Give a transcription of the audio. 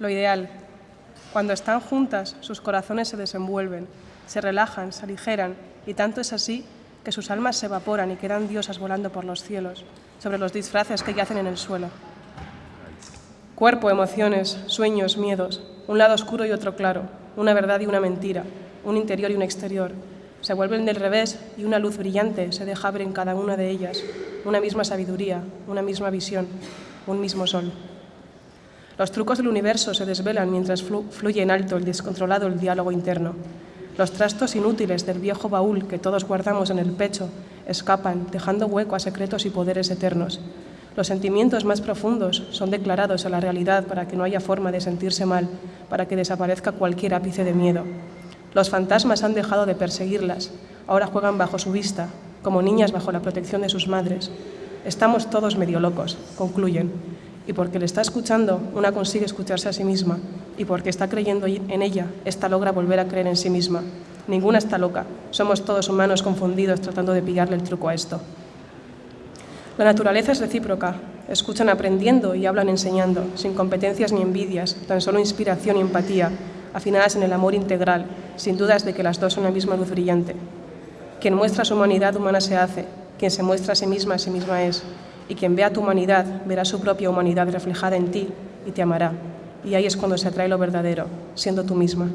lo ideal. Cuando están juntas, sus corazones se desenvuelven, se relajan, se aligeran, y tanto es así que sus almas se evaporan y quedan diosas volando por los cielos, sobre los disfraces que yacen en el suelo. Cuerpo, emociones, sueños, miedos, un lado oscuro y otro claro, una verdad y una mentira, un interior y un exterior. Se vuelven del revés y una luz brillante se deja ver en cada una de ellas, una misma sabiduría, una misma visión, un mismo sol. Los trucos del universo se desvelan mientras fluye en alto el descontrolado el diálogo interno. Los trastos inútiles del viejo baúl que todos guardamos en el pecho escapan, dejando hueco a secretos y poderes eternos. Los sentimientos más profundos son declarados a la realidad para que no haya forma de sentirse mal, para que desaparezca cualquier ápice de miedo. Los fantasmas han dejado de perseguirlas, ahora juegan bajo su vista, como niñas bajo la protección de sus madres. Estamos todos medio locos, concluyen, y porque le está escuchando, una consigue escucharse a sí misma, y porque está creyendo en ella, esta logra volver a creer en sí misma. Ninguna está loca, somos todos humanos confundidos tratando de pillarle el truco a esto. La naturaleza es recíproca, escuchan aprendiendo y hablan enseñando, sin competencias ni envidias, tan solo inspiración y empatía, afinadas en el amor integral, sin dudas de que las dos son la misma luz brillante. Quien muestra su humanidad humana se hace, quien se muestra a sí misma a sí misma es, y quien vea tu humanidad verá su propia humanidad reflejada en ti y te amará. Y ahí es cuando se atrae lo verdadero, siendo tú misma.